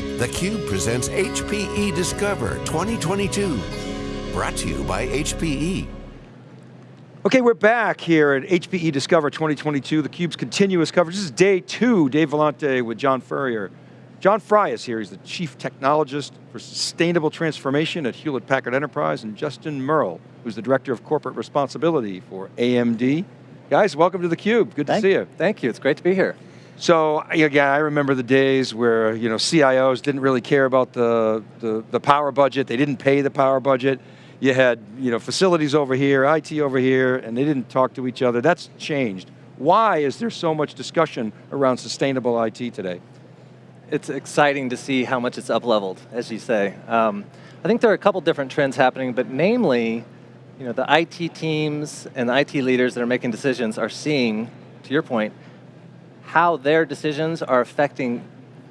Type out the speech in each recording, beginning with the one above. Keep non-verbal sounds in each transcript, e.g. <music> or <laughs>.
theCUBE presents HPE Discover 2022. Brought to you by HPE. Okay, we're back here at HPE Discover 2022, theCUBE's continuous coverage. This is day two, Dave Vellante with John Furrier. John Frey is here, he's the Chief Technologist for Sustainable Transformation at Hewlett Packard Enterprise, and Justin Murrill, who's the Director of Corporate Responsibility for AMD. Guys, welcome to theCUBE, good Thank, to see you. Thank you, it's great to be here. So again, I remember the days where you know CIOs didn't really care about the, the, the power budget, they didn't pay the power budget. You had you know, facilities over here, IT over here, and they didn't talk to each other. That's changed. Why is there so much discussion around sustainable IT today? It's exciting to see how much it's up-leveled, as you say. Um, I think there are a couple different trends happening, but namely, you know, the IT teams and the IT leaders that are making decisions are seeing, to your point, how their decisions are affecting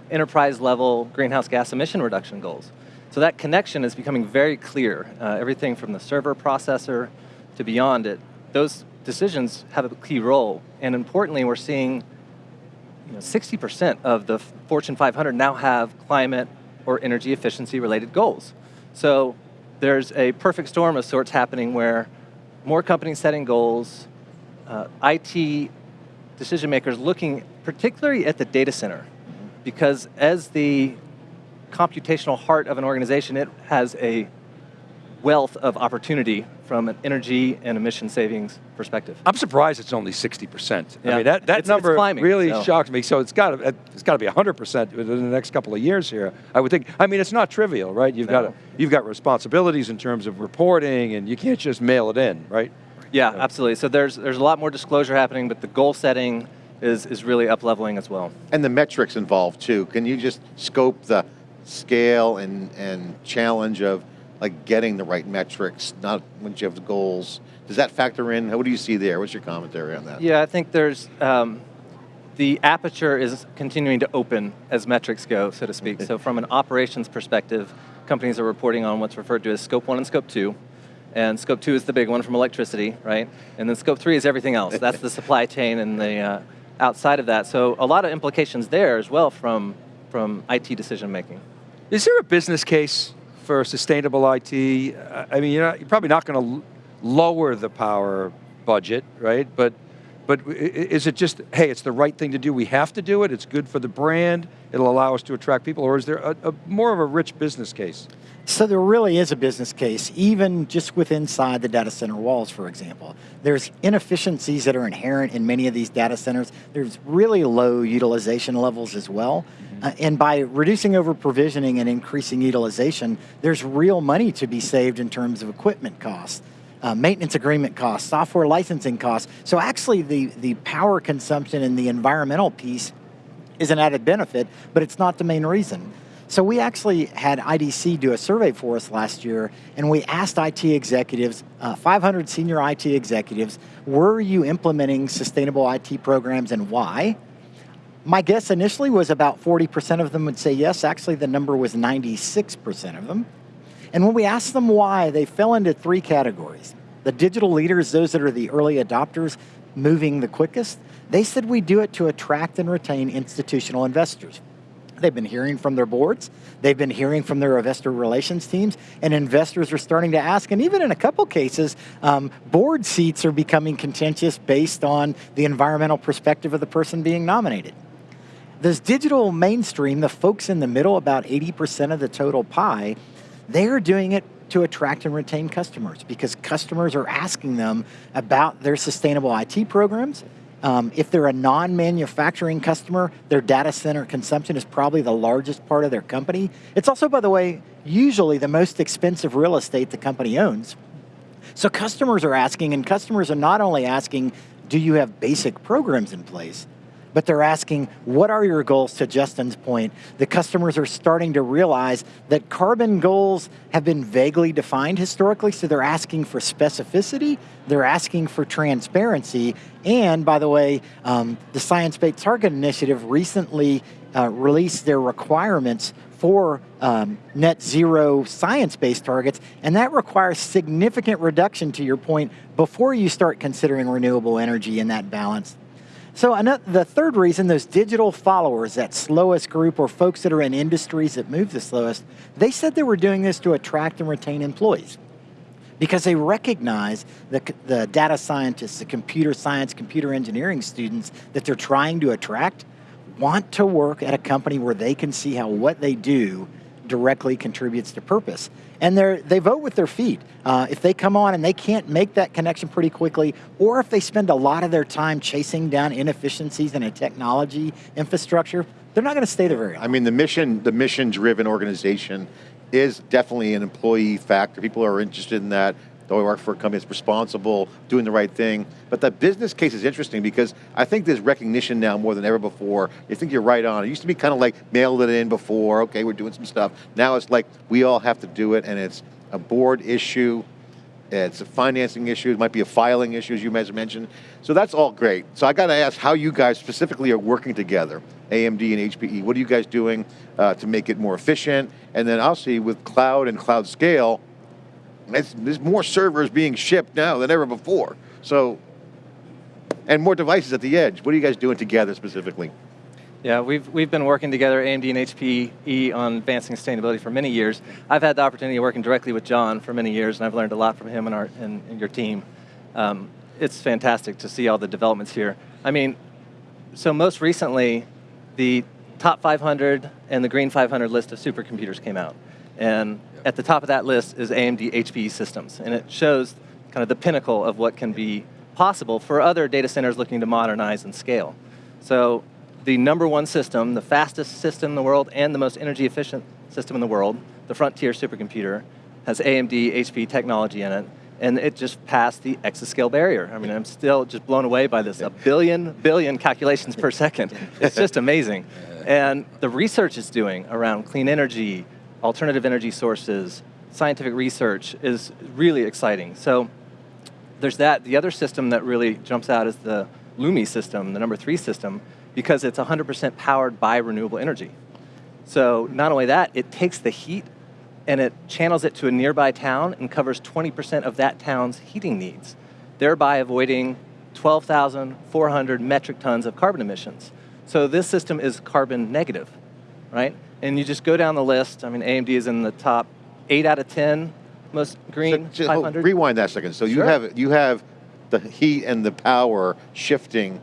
enterprise level greenhouse gas emission reduction goals. So that connection is becoming very clear. Uh, everything from the server processor to beyond it, those decisions have a key role. And importantly, we're seeing 60% you know, of the Fortune 500 now have climate or energy efficiency related goals. So there's a perfect storm of sorts happening where more companies setting goals, uh, IT decision makers looking particularly at the data center, because as the computational heart of an organization, it has a wealth of opportunity from an energy and emission savings perspective. I'm surprised it's only 60%. Yeah. I mean, that, that it's, number it's climbing, really so. shocked me. So it's got to, it's got to be 100% within the next couple of years here. I would think, I mean, it's not trivial, right? You've, no. got, you've got responsibilities in terms of reporting and you can't just mail it in, right? Yeah, absolutely. So there's, there's a lot more disclosure happening, but the goal setting is, is really up leveling as well. And the metrics involved too. Can you just scope the scale and, and challenge of like getting the right metrics, not when you have the goals. Does that factor in? What do you see there? What's your commentary on that? Yeah, I think there's, um, the aperture is continuing to open as metrics go, so to speak. so from an operations perspective, companies are reporting on what's referred to as scope one and scope two. And scope two is the big one from electricity, right? And then scope three is everything else. That's the supply chain and the uh, outside of that. So a lot of implications there as well from, from IT decision making. Is there a business case for sustainable IT? I mean, you're, not, you're probably not going to lower the power budget, right? But, but is it just, hey, it's the right thing to do, we have to do it, it's good for the brand, it'll allow us to attract people, or is there a, a more of a rich business case? So there really is a business case, even just with inside the data center walls, for example. There's inefficiencies that are inherent in many of these data centers. There's really low utilization levels as well. Mm-hmm. Uh, and by reducing over provisioning and increasing utilization, there's real money to be saved in terms of equipment costs. Uh, maintenance agreement costs, software licensing costs. So actually the, the power consumption and the environmental piece is an added benefit, but it's not the main reason. So we actually had IDC do a survey for us last year, and we asked IT executives, uh, 500 senior IT executives, were you implementing sustainable IT programs and why? My guess initially was about 40% of them would say yes. Actually, the number was 96% of them. And when we asked them why, they fell into three categories. The digital leaders, those that are the early adopters, moving the quickest, they said we do it to attract and retain institutional investors. They've been hearing from their boards, they've been hearing from their investor relations teams, and investors are starting to ask, and even in a couple cases, um, board seats are becoming contentious based on the environmental perspective of the person being nominated. This digital mainstream, the folks in the middle, about 80% of the total pie, they're doing it to attract and retain customers because customers are asking them about their sustainable IT programs, um, if they're a non-manufacturing customer, their data center consumption is probably the largest part of their company. It's also, by the way, usually the most expensive real estate the company owns. So customers are asking, and customers are not only asking, do you have basic programs in place, but they're asking, what are your goals to Justin's point? The customers are starting to realize that carbon goals have been vaguely defined historically, so they're asking for specificity, they're asking for transparency, and by the way, um, the Science Based Target Initiative recently uh, released their requirements for um, net zero science-based targets, and that requires significant reduction to your point before you start considering renewable energy in that balance. So another, the third reason, those digital followers, that slowest group or folks that are in industries that move the slowest, they said they were doing this to attract and retain employees. Because they recognize the, the data scientists, the computer science, computer engineering students that they're trying to attract want to work at a company where they can see how what they do directly contributes to purpose. And they they vote with their feet. Uh, if they come on and they can't make that connection pretty quickly, or if they spend a lot of their time chasing down inefficiencies in a technology infrastructure, they're not going to stay there very long. I mean, the mission, the mission-driven organization is definitely an employee factor. People are interested in that. They work for a company that's responsible, doing the right thing. But the business case is interesting because I think there's recognition now more than ever before. I think you're right on. It used to be kind of like mailed it in before, okay, we're doing some stuff. Now it's like we all have to do it and it's a board issue, it's a financing issue, it might be a filing issue as you guys mentioned. So that's all great. So I got to ask how you guys specifically are working together, AMD and HPE. What are you guys doing uh, to make it more efficient? And then I'll with cloud and cloud scale, there's more servers being shipped now than ever before. So, and more devices at the edge. What are you guys doing together specifically? Yeah, we've, we've been working together, AMD and HPE, on advancing sustainability for many years. I've had the opportunity of working directly with John for many years, and I've learned a lot from him and, our, and, and your team. Um, it's fantastic to see all the developments here. I mean, so most recently, the top 500 and the green 500 list of supercomputers came out. And at the top of that list is AMD HPE systems, and it shows kind of the pinnacle of what can be possible for other data centers looking to modernize and scale. So the number one system, the fastest system in the world and the most energy efficient system in the world, the Frontier supercomputer, has AMD HPE technology in it, and it just passed the exascale barrier. I mean, I'm still just blown away by this, a billion, billion calculations per second. <laughs> It's just amazing. And the research it's doing around clean energy, alternative energy sources, scientific research is really exciting. So there's that. The other system that really jumps out is the LUMI system, the number three system, because it's 100% powered by renewable energy. So not only that, it takes the heat and it channels it to a nearby town and covers 20% of that town's heating needs, thereby avoiding 12,400 metric tons of carbon emissions. So this system is carbon negative, right? And you just go down the list. I mean, AMD is in the top eight out of 10 most green so, 500. Rewind that second. So sure. you have you have the heat and the power shifting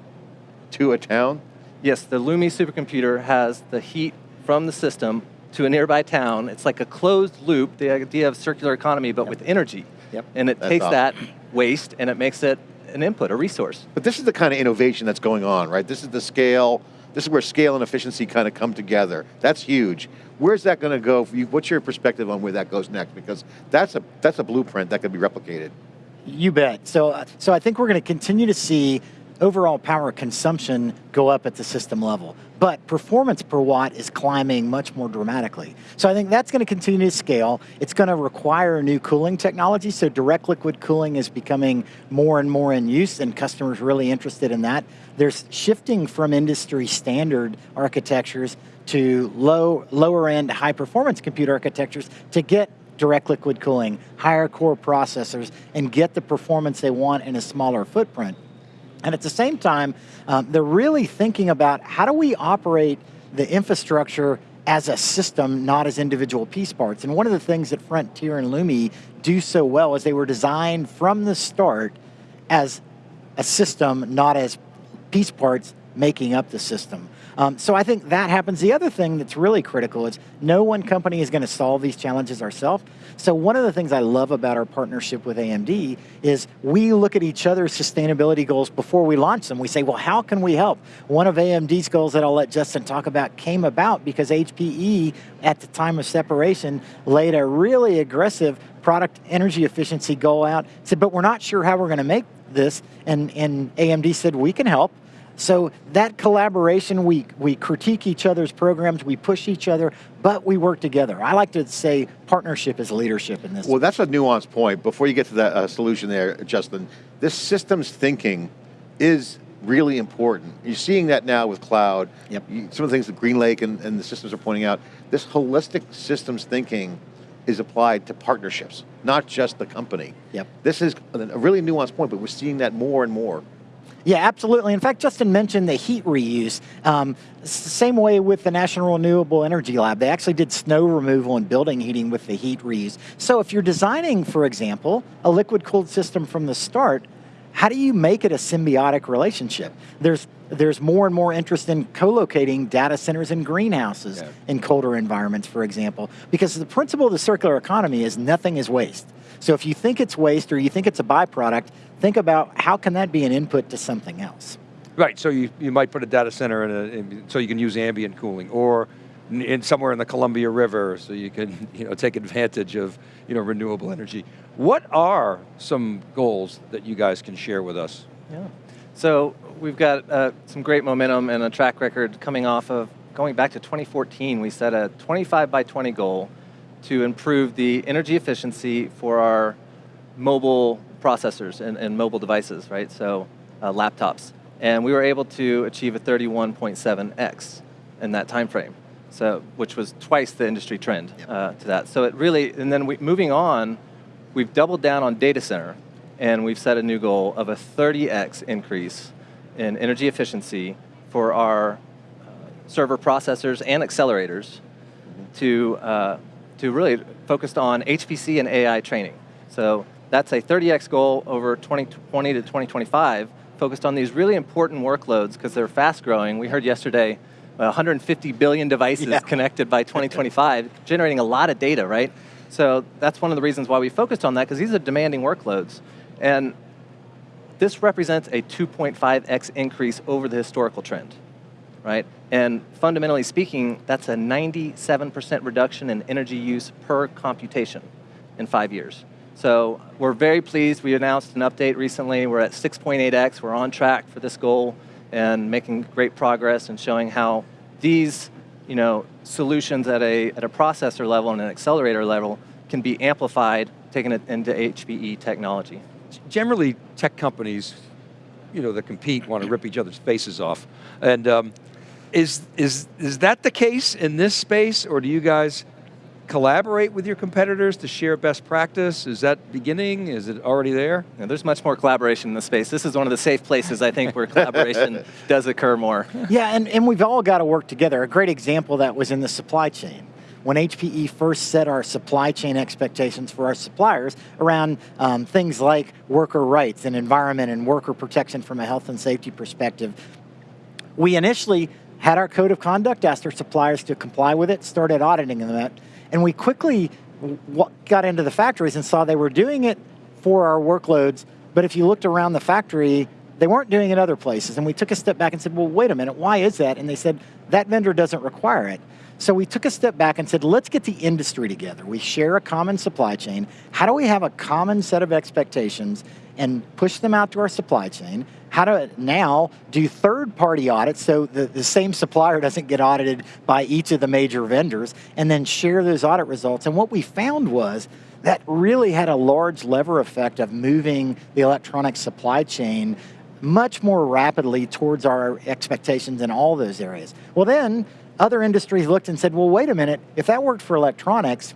to a town? Yes, the Lumi supercomputer has the heat from the system to a nearby town. It's like a closed loop, the idea of circular economy, but yep. with energy. Yep. And it That's takes awesome. that waste and it makes it an input, a resource. But this is the kind of innovation that's going on, right? This is the scale, this is where scale and efficiency kind of come together. That's huge. Where's that going to go? What's your perspective on where that goes next? Because that's a that's a blueprint that could be replicated. You bet. So, so I think we're going to continue to see overall power consumption go up at the system level. But performance per watt is climbing much more dramatically. So I think that's going to continue to scale. It's going to require new cooling technology. So direct liquid cooling is becoming more and more in use and customers really interested in that. There's shifting from industry standard architectures to low, lower end high performance compute architectures to get direct liquid cooling, higher core processors, and get the performance they want in a smaller footprint. And at the same time, um, they're really thinking about how do we operate the infrastructure as a system, not as individual piece parts. And one of the things that Frontier and Lumi do so well is they were designed from the start as a system, not as piece parts making up the system. Um, so I think that happens. The other thing that's really critical is no one company is going to solve these challenges ourselves. So one of the things I love about our partnership with AMD is we look at each other's sustainability goals before we launch them. We say, well, how can we help? One of AMD's goals that I'll let Justin talk about came about because HPE, at the time of separation, laid a really aggressive product energy efficiency goal out, said, but we're not sure how we're going to make this. And, and AMD said, we can help. So that collaboration, we, we critique each other's programs, we push each other, but we work together. I like to say partnership is leadership in this. Well, that's a nuanced point. Before you get to that uh, solution there, Justin, this systems thinking is really important. You're seeing that now with cloud. Yep. You, some of the things that GreenLake and, and the systems are pointing out, this holistic systems thinking is applied to partnerships, not just the company. Yep. This is a really nuanced point, but we're seeing that more and more. Yeah, absolutely. In fact, Justin mentioned the heat reuse. Um, same way with the National Renewable Energy Lab. They actually did snow removal and building heating with the heat reuse. So if you're designing, for example, a liquid cooled system from the start, how do you make it a symbiotic relationship? There's there's more and more interest in co-locating data centers in greenhouses yeah. in colder environments, for example, because the principle of the circular economy is nothing is waste. So if you think it's waste or you think it's a byproduct, think about how can that be an input to something else. Right, so you, you might put a data center in, a, in so you can use ambient cooling, or in somewhere in the Columbia River, so you can <laughs> you know take advantage of you know renewable energy. What are some goals that you guys can share with us? Yeah, so we've got uh, some great momentum and a track record coming off of going back to 2014. We set a 25 by 20 goal to improve the energy efficiency for our mobile processors and, and mobile devices, right? So uh, laptops. And we were able to achieve a 31.7x in that time frame. So, which was twice the industry trend yep. uh, to that. So it really, and then we, moving on, we've doubled down on data center, and we've set a new goal of a 30x increase in energy efficiency for our uh, server processors and accelerators to, uh, to really focused on HPC and AI training. So that's a 30x goal over 2020 to 2025, focused on these really important workloads because they're fast growing. We heard yesterday uh, 150 billion devices yeah. connected by 2025, <laughs> generating a lot of data, right? So that's one of the reasons why we focused on that, because these are demanding workloads. And this represents a 2.5x increase over the historical trend, right? And fundamentally speaking, that's a 97% reduction in energy use per computation in five years. So we're very pleased. We announced an update recently. We're at 6.8x. We're on track for this goal and making great progress and showing how these you know, solutions at a, at a processor level and an accelerator level can be amplified, taken into HPE technology. Generally, tech companies, you know, that compete want to rip each other's faces off. And um, is, is, is that the case in this space, or do you guys collaborate with your competitors to share best practice? Is that beginning? Is it already there? Yeah, there's much more collaboration in the space. This is one of the safe places, I think, where collaboration <laughs> does occur more. Yeah, and, and we've all got to work together. A great example that was in the supply chain. When HPE first set our supply chain expectations for our suppliers around um, things like worker rights and environment and worker protection from a health and safety perspective, we initially had our code of conduct, asked our suppliers to comply with it, started auditing them. And we quickly got into the factories and saw they were doing it for our workloads, but if you looked around the factory, they weren't doing it other places. And we took a step back and said, well, wait a minute, why is that? And they said, that vendor doesn't require it. So we took a step back and said, let's get the industry together. We share a common supply chain. How do we have a common set of expectations and push them out to our supply chain? How to now do third party audits so the, the same supplier doesn't get audited by each of the major vendors and then share those audit results. And what we found was that really had a large lever effect of moving the electronic supply chain much more rapidly towards our expectations in all those areas. Well then, other industries looked and said, well, wait a minute, if that worked for electronics,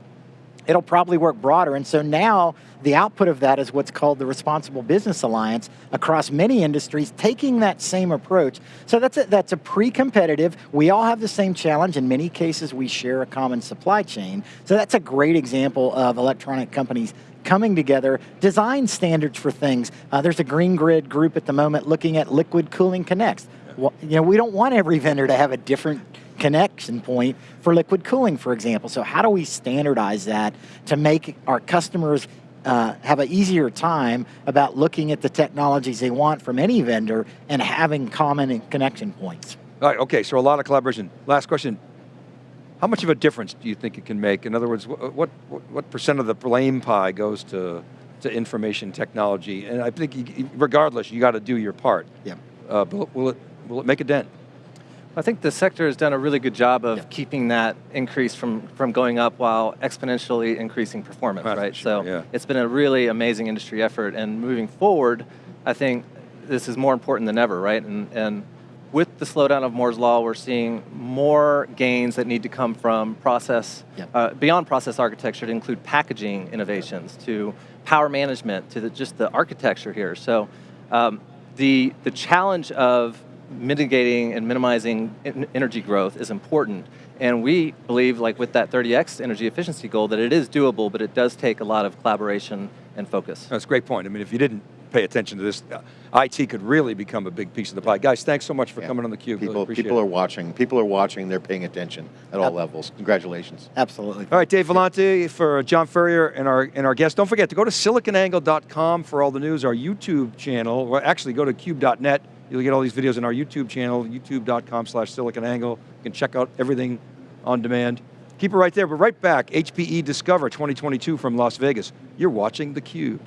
it'll probably work broader. And so now the output of that is what's called the Responsible Business Alliance across many industries taking that same approach. So that's a, that's a pre-competitive, we all have the same challenge. In many cases, we share a common supply chain. So that's a great example of electronic companies coming together, design standards for things. Uh, there's a Green Grid group at the moment looking at liquid cooling connects. Well, you know, we don't want every vendor to have a different connection point for liquid cooling, for example. So how do we standardize that to make our customers uh, have an easier time about looking at the technologies they want from any vendor and having common connection points. All right, okay, so a lot of collaboration. Last question, how much of a difference do you think it can make? In other words, what, what, what percent of the blame pie goes to, to information technology? And I think regardless, you got to do your part. Yeah. Uh, will, it, will it make a dent? I think the sector has done a really good job of yeah. keeping that increase from, from going up while exponentially increasing performance, That's right? Sure, so yeah. it's been a really amazing industry effort and moving forward, I think this is more important than ever, right? And, and with the slowdown of Moore's Law, we're seeing more gains that need to come from process, yeah. uh, beyond process architecture to include packaging innovations, to power management, to the, just the architecture here. So um, the, the challenge of mitigating and minimizing energy growth is important. And we believe, like with that 30x energy efficiency goal, that it is doable, but it does take a lot of collaboration and focus. That's a great point. I mean, if you didn't pay attention to this, uh, IT could really become a big piece of the pie. Guys, thanks so much for Yeah. coming on theCUBE. Really People, appreciate people it. are watching. People are watching. They're paying attention at all levels. Congratulations. Absolutely. All right, Dave Vellante for John Furrier and our and our guest. Don't forget to go to siliconangle.com for all the news. Our YouTube channel. Well, actually, go to cube.net. You'll get all these videos on our YouTube channel, youtube.com/slash siliconangle. You can check out everything on demand. Keep it right there. We're right back. HPE Discover 2022 from Las Vegas. You're watching theCUBE.